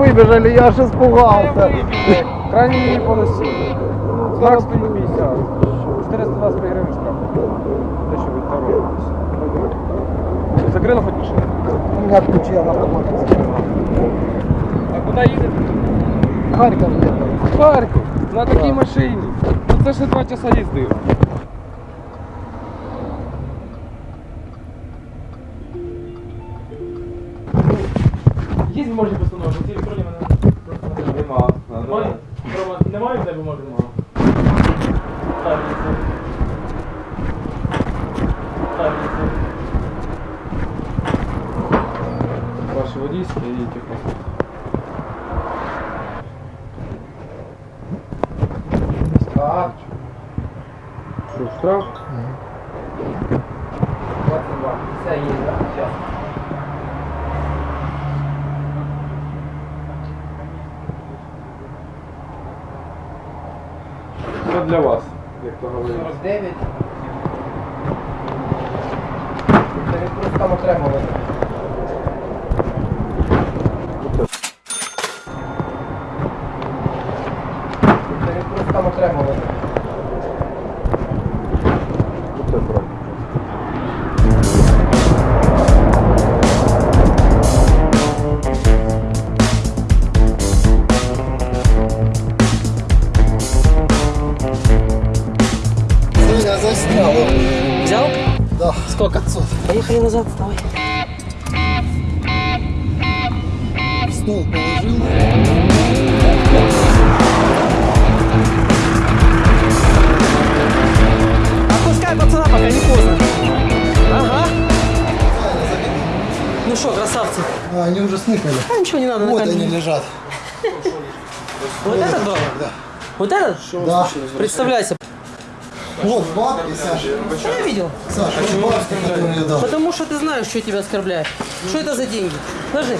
так выбежали, я аж испугался. Крайній лінії полосі. Знак 150. 420 гривень штраф. Те, що ви торопитесь. Закрили хоч машину? У меня ключи, я на автомате. А куди їдете? Харьков. Харків. На такій машині. Ну це ще два часа їздив. Ваші водійські і техпаспорт. А, Що, штраф? 22. Все так? Це для вас, як то говорить. 49. Це просто там отримали. Назад, давай. Стол положил. Отпускай пацана, пока не поздно. Ага. Ну что, красавцы? А, они уже сныкали. А ничего не надо на Вот они лежат. Вот этот дом? Да. Вот этот? Да. Представляйся. Вот бабки, Саша. Что я видел? Саша, вот бабки, которые я дал. Потому что ты знаешь, что тебя оскорбляет. Что это за деньги? Ложи.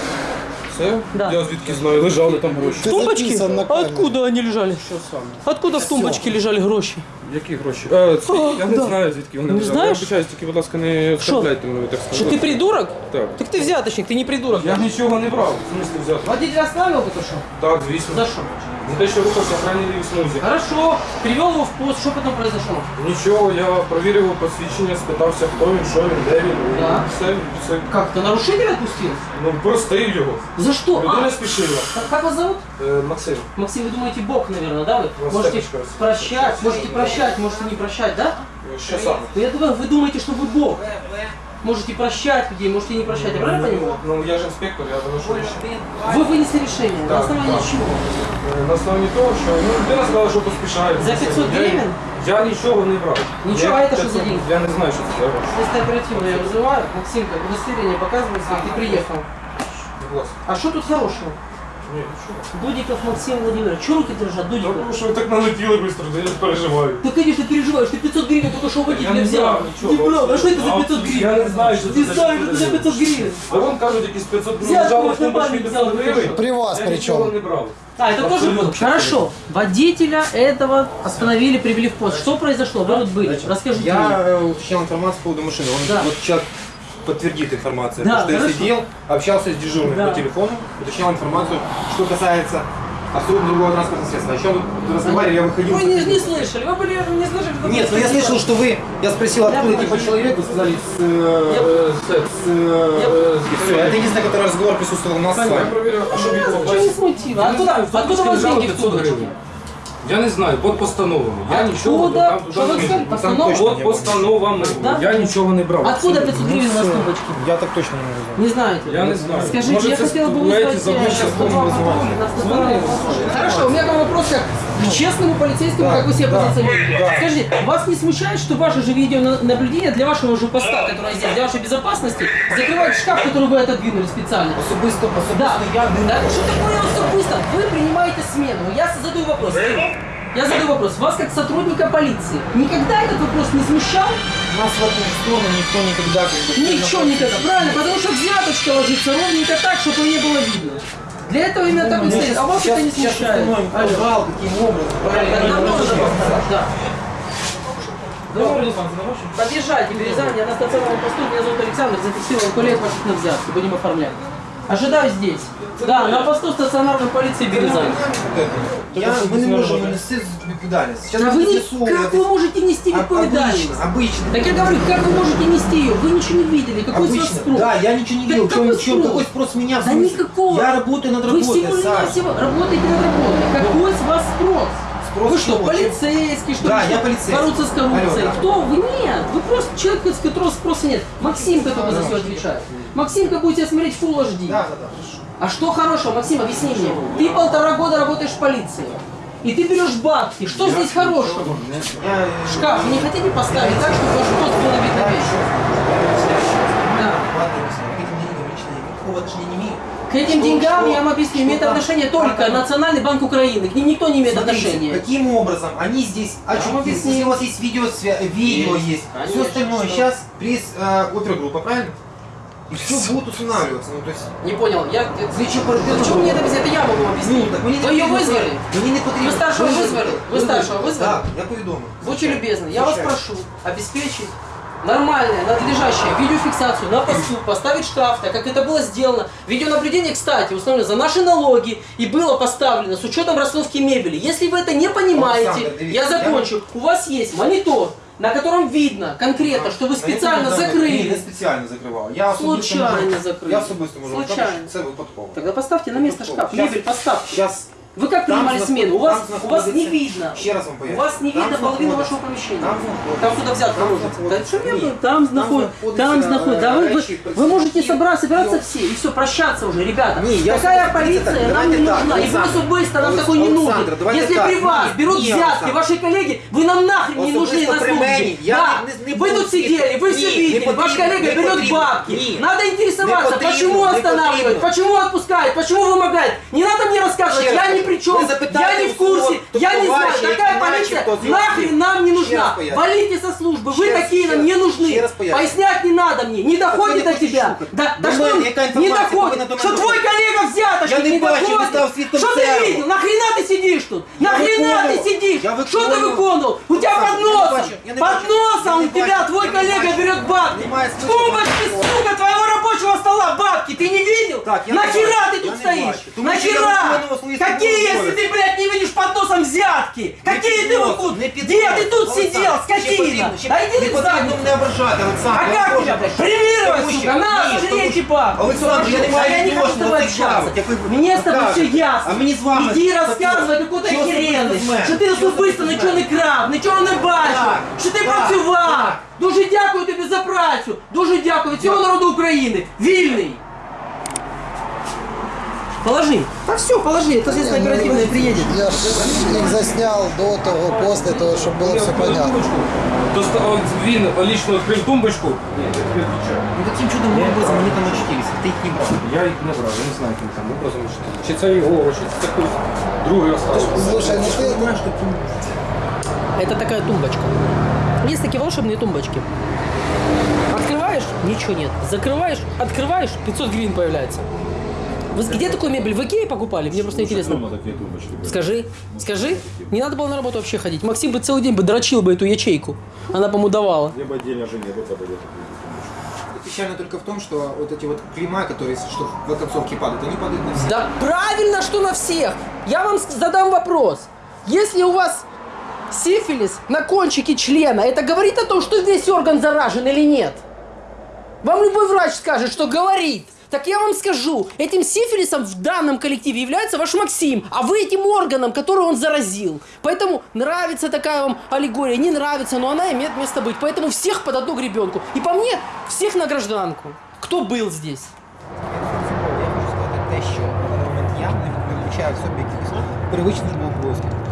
Все? Да. Я звідки знаю, лежали там гроші. В на камеру. Откуда они лежали? Откуда в тумбочке лежали гроши? Які гроші? Е, це, О, я не да. знаю, звідки вони Не лежали. знаєш? Я вибачаюсь, тільки, будь ласка, не оскорбляйте мене, так Что сказати. ты придурок? Так. Так ты взяточник, ты не придурок. Я нічого не брав, в смислі взяти. Водитель оставил только что? Так, звісно. За что? За те, що рухався в крайній лівій смузі. Хорошо. Привел его в пост. Что потом произошло? Нічого, я провірив його посвідчення, спитався, хто він, що він, де він. і Да. Все, все. Как? Ты нарушитель отпустил? Ну, простив його. За что? Людина А, спішила. как- как вас зовут? Е, Максим. Максим, вы думаете, Бог, наверное, да? Вы Ну, можете статочка. прощать, можете прощать, можете не прощать, да? Що саме? Я думаю, вы думаете, что вы Бог. Можете прощать людей, можете не прощать. Я правильно понимаю? Ну, я ж інспектор, я доношу рішення. Вы вынесли решение. На Так, основании так. чего? Е, На основі того, що ну, людина сказала, що поспішає. За 500 Я- гривень? Я нічого не брав. Нічого, Я а це що за 500 деньги? Я не знаю, що це за гроші. Если оперативно я вызываю, Максимка, удостоверение показывается, ты приехал. Будь ласка. А что тут хорошего? Ні, нічого. Дудиков Максим Владимирович. Чего руки дрожат, Тому Дудиков? що ви так налетіли швидко, я ж переживаю. Ты, конечно, переживаешь, ты 500 гривен только что у водителя Я не взял. брал ничего, Не брал, а вообще. что это за А, 500 гривен? я не знаю, что Ты это за знаешь, что это за 500 гривен. А вам кажуть, якісь 500 гривень Взяти лежали в можна тумбочці банк 500 взяти, гривень. При вас Я причем. нічого не брав. А, это тоже Абсолютно. было? Хорошо. Водителя этого остановили, привели в пост. Что произошло? Вы тут были. Расскажите мне. Я э, уточнял информацию по поводу машины. Он, Да. Вот человек подтвердит информацию. Да, потому что я хорошо. сидел, общался с дежурным Да. по телефону, уточнял информацию, что касается абсолютно другого транспортного средства. О чем вы разговаривали, я выходил. Вы не, не слышали, вы были не слышали. что Нет, но я слышал, что вы, я спросил, Я откуда понял. типа человек, вы сказали, с, э, Я- э, с, э, и всё. Это единственный, который разговор присутствовал у нас с Я вами. провіряв, а що Ничего відбувається? не смутило. Откуда, откуда у вас деньги в тумбочке? Я не знаю, під постановами. Я нічого Откуда? там Что вы туди не сказали? Там Постанова? точно Під постановами. Да? Я нічого не брав. Откуда 500 гривен у вас в тумбочке? Я так точно не могу. Не знаете? Я не знаю. Скажите, Может, я это хотела бы гуляете вызвать... за мной, э, сейчас на будем вызывать. стационар. Хорошо, у меня там вопрос как к честному полицейскому, как вы себя позиционируете. Скажите, вас не смущает, что ваше же видеонаблюдение для вашего же поста, которое здесь, для вашей безопасности, закрывает шкаф, который вы отодвинули специально? Особисто, Да, особисто я не да, что такое особисто? Вы принимаете смену. Я задаю вопрос. Я задаю вопрос. Вас как сотрудника полиции никогда этот вопрос не смущал? Нас в эту сторону никто никогда как бы, Ничего никогда. Правильно, потому что взяточка ложится ровненько так, чтобы не было видно. Для этого именно так и стоит. А вас сейчас, это не сейчас смущает. установим Алло. канал, каким образом, правильно. Подъезжайте, Березань, я на стационарном посту, меня зовут Александр, зафиксировал коллег ваших на взятки, будем оформлять. Ожидаю здесь. Да, на посту стационарной полиции Березань. Я, мы не можемо нести відповідальність. Сейчас Да вы не, ЗСУ, как это- вы можете нести Об- відповідальність? Обычно, обычно. Так я говорю, как вы можете нести ее? Вы ничего не видели. Какой с вас Обычно. спрос? Да, я ничего не Да видел. какой Чем, чем, спрос? какой спрос с меня? в Да смысле? никакого. Я работаю над Вы работой, всего Саш. навсего работаете над работой. Какой с вас спрос? Спрос вы что, чего? полицейский, что Да, я полицейский. бороться с коррупцией? Алло, да. Кто вы? Нет, вы просто человек, с которого спроса нет. Максим, который за все отвечает. Максимка будет тебя смотреть в Full HD. Да, да, да, хорошо. А что хорошего, Максим, объясни мне. Ты полтора года работаешь в полиции. И ты берешь бабки. Что здесь хорошего? Я, э, Шкаф вы не хотите поставить так, чтобы ваш пост было видно весь? Да. Ладно, я я никакого отношения не. К этим Что- деньгам, что- я вам объясню, что имеет там- отношение только как там- Национальный банк Украины. К ним никто не имеет Смотрите, отношения. Каким образом они здесь очутились? объясним. Если у вас есть видео, видео Есть. есть, Конечно, все остальное. что? Сейчас пресс э, опергруппа, правильно? И все будет устанавливаться. Ну, то есть, Не понял, я... Слідчо оперативна Почему мне это объяснить? Это я могу вам объяснить. Ну, так мені не Вы ее потрібно вызвали? це. Мені не потрібно. Ви старшого визвали? Ви старшого визвали? Так, я повідомив. Будьте любезны, я вас Звичайно. прошу обеспечить нормальное, надлежащее видеофиксацию на посту, поставить штраф, так как это было сделано. Видеонаблюдение, кстати, установлено за наши налоги и было поставлено с учетом расстановки мебели. Если вы это не понимаете, Александр, дивіться, я закончу. У вас есть монитор, на котором видно конкретно, что вы специально Ні, не закрыли. спеціально закривав. Я особисто Случайно можу- закрили. Я особисто можу Случайно. сказати, що це випадково. Тогда поставьте на место шкаф, Щас- мебель поставьте. Щас Вы как Там принимали знаход- смену? У вас, там у вас не знаходиться- видно. Ще раз вам У поясню. вас не Там видно половину знаходиться- вашего помещения. Там знаходиться- Там сюда взятка там ложится. Да знаходиться- что я Ні. говорю? Там знаходится. знаходиться, Там знаходится. Да вы, вы, речі, вы можете представників собраться, собираться його- все и все, прощаться уже, ребята. Ні, я Такая особисто- полиция дивіться, нам не давайте так, нужна. И вы Олександр. особисто нам Олекс- такой не нужен. Олександр, давайте Если так. при вас Ні, берут ні, взятки, Олександр. ваши коллеги, вы нам нахрен не нужны Особисто на при службе. мені я Да. не- не Вы буду тут сидели, вы все Ні, не видели, ваш потрібно, коллега не берет потрібно. бабки. Ні. Надо интересоваться, Не потрібно, почему не останавливает, потрібно. почему отпускает, почему вымогает. Не надо мне рассказывать, Ще раз я ни кажу, при чем, ви запитайте я не в у свого курсе, я не знаю, товарища, какая який полиция начебто зв'язки. нахрен нам не Ще нужна. раз поясню. Валите со службы, вы Ще раз, такие ще нам не раз, нужны. ще раз поясню. Пояснять не надо мне, не доходит не до тебя. хочеш Да, да До что мене он яка не інформація доходит, повинна до мене что твой доходити? коллега взяточник Я не не бачу, він став доходит. свідком Что ты цього. видел? Нахрена ты сидишь тут? Нахрена ты виконував. сидишь? Я Что ты виконував. выполнил? У тебя Олександр, под я не носом, бачу, я не под бачу. носом Я у не тебя бачу, твой я не коллега бачу. берет бабки. Немає С смисла тумбочки, бачити. сука, твоего рабочего стола бабки. Ты не видел? Так, я не Нахера бачу, ты я тут не стоишь? бачу. Тому що я Нахера? виконував свої Какие, службові если ты, блядь, не видишь под носом взятки? Какие під ты носом, выкуп? не під Где ты носом. тут Олександр, сидел, ще скотина? потрібно, ще- Да иди Не ты в потрібно задницу. мене ображати, Олександр. А Я как прошу. тебя, блядь, премировать, Тому що- сука? На, Ні, жри тому эти що- бабки. Олександр, я не А маю я не хочу с відношення тобой до цих общаться. бабок, як ви Мне с тобой все кажете. ясно. А мені з вами Иди таке. розказуй какую-то Що особисто херенность, з мене? що ти Що особисто особисто з нічого не мене? крав, нічого не бачив, Так, що ти так, працював. так. Дуже дякую тобі за працю. Дуже дякую від цього народу України. Вільний. Положи. Так все, положи, это здесь оперативно приедет. Я ж їх засняв до того, після того, щоб було все понятно. Доста- он- Він лічно відкрив тумбочку. Ну каким чудом образом они там очутились? Ты их не брал. Я їх не брав, я не знаю, яким там образом. чи- Чи це його, чи це хтось другий оставив. Слушай, ну ти Знаешь, что Это такая тумбочка. Есть такие волшебные тумбочки. Открываешь, ничего нет. Закрываешь, открываешь, 500 гривен появляется. Вы где такую мебель? В Икее покупали? Мне просто интересно. Скажи, скажи. Не надо было на работу вообще ходить. Максим бы целый день бы дрочил бы эту ячейку. Она, по-моему, давала. Либо отдельно жене бы подойдет. Печально только в том, что вот эти вот клейма, которые, что в концовке падают, они падают на все. Да правильно, что на всех. Я вам задам вопрос. Если у вас сифилис на кончике члена, это говорит о том, что весь орган заражен или нет? Вам любой врач скажет, что говорит. Так я вам скажу, этим сифилисом в данном коллективе является ваш Максим, а вы этим органом, который он заразил. Поэтому нравится такая вам аллегория, не нравится, но она имеет место быть. Поэтому всех под одну гребенку. И по мне, всех на гражданку. Кто был здесь? Я хочу сказати те, що на момент я не виключаю в собі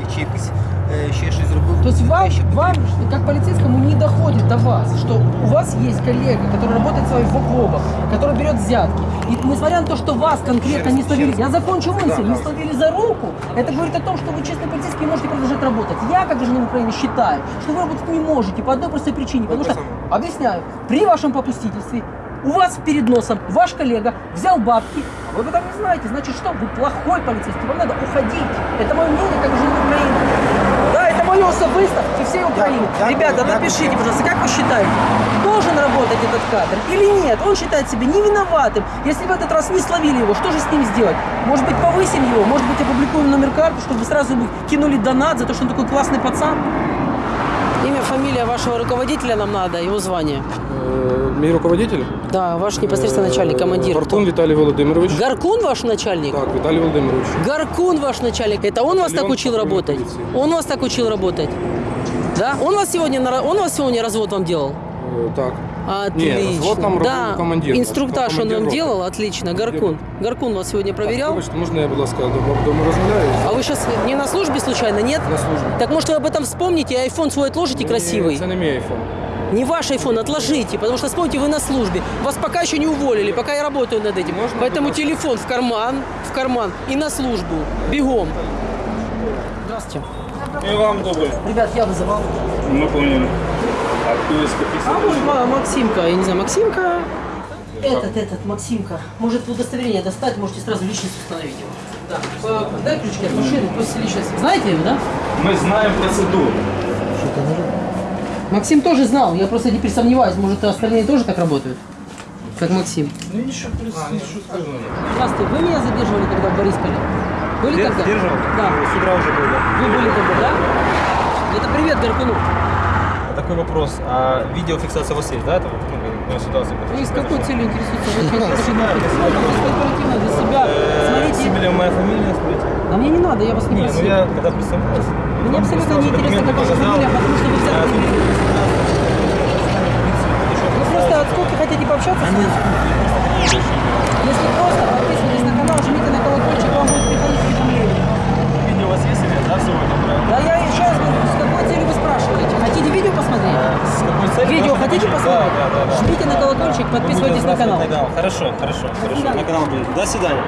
якихось привичних обов'язків, чи якийсь е, ще щось зробив. То есть вам, вам, как полицейскому, не доходит до вас, что у вас есть коллега, который работает с вами в окопах, который берет взятки. И несмотря на то, что вас конкретно не словили, я закончу мысль, не словили за руку, это говорит о том, что вы честный полицейский можете продолжать работать. Я, как гражданин Украины, считаю, что вы работать не можете по одной простой причине. Потому что, объясняю, при вашем попустительстве у вас перед носом ваш коллега взял бабки, а вы об этом не знаете. Значит что? Вы плохой полицейский, вам надо уходить. Это мое мнение как гражданин Украины. Боялся выставки всей Украины. я- Ребята, я- напишите, пожалуйста, как вы считаете, должен работать этот кадр или нет? Он считает себя не виноватым. Если в этот раз не словили его, что же с ним сделать? Может быть, повысим его? Может быть, опубликуем номер карты, чтобы сразу ему кинули донат за то, что он такой классный пацан? Имя, фамилия вашего руководителя нам надо, его звание. Е, Мій руководитель? Да, ваш непосредственно начальник, командир. Вартун Віталій Володимирович. Гаркун ваш начальник? Так, Віталій Володимирович. Гаркун ваш начальник. Это он вас так Батальон учил патрульной работать? полиции. Он вас так учил работать? Да? Он вас сегодня, на ра- он вас сегодня развод вам делал? Е, Так. Отлично. развод нам да. робив командир. Инструктаж он вам делал? Отлично. Гаркун. Гаркун вас сегодня проверял? Вибачте, можна я, будь ласка, до- дома розмовляю? А вы сейчас не на службе случайно, нет? На службі. Так может вы об этом вспомните и айфон свой отложите красивый? Це не мій айфон. Не ваш айфон, отложите, потому что вспомните, вы на службе. Вас пока еще не уволили, пока я работаю над этим. Можно, Поэтому пожалуйста? телефон в карман, в карман и на службу. Бегом. Здравствуйте. И вам добрый. Ребят, я вызывал. Мы поняли. А кто из А каких может, Ма- Максимка, я не знаю, Максимка. Этот, этот, Максимка. Может удостоверение достать, можете сразу личность установить его. Да. По- Дай ключики от машины, пусть личность. Знаете его, да? Мы знаем процедуру. Максим тоже знал, я просто теперь сомневаюсь, может остальные тоже так работают? Как Максим. Ну ничего, плюс, ничего скажу. Здравствуйте, вы меня задерживали тогда в Борисполе? Были тогда? Держал? Да. С утра уже был, да. Вы были тогда, да? Это привет Гаркуну. Такой вопрос. А видеофиксация у вас есть, да, этого ну, ситуации? Вы с какой целью интересуется? Для себя. Смотрите. Сибиля моя фамилия, смотрите. А мне не надо, я вас не ну просил. я когда представлялся. Мне абсолютно не интересно, как ваша фамилия, потому что вы взяли... Вы просто от сколько хотите пообщаться со мной? Если просто подписывайтесь на канал, жмите на колокольчик, вам будет приходить уведомление. Видео у вас есть или да, правильно? Да я и сейчас говорю, с какой целью вы спрашиваете? Хотите видео посмотреть? С какой целью? Видео хотите посмотреть? Да, да, да. да. Жмите на колокольчик, подписывайтесь на канал. сбрасывать Хорошо, хорошо, хорошо. свидания. На канал будет. До свидания.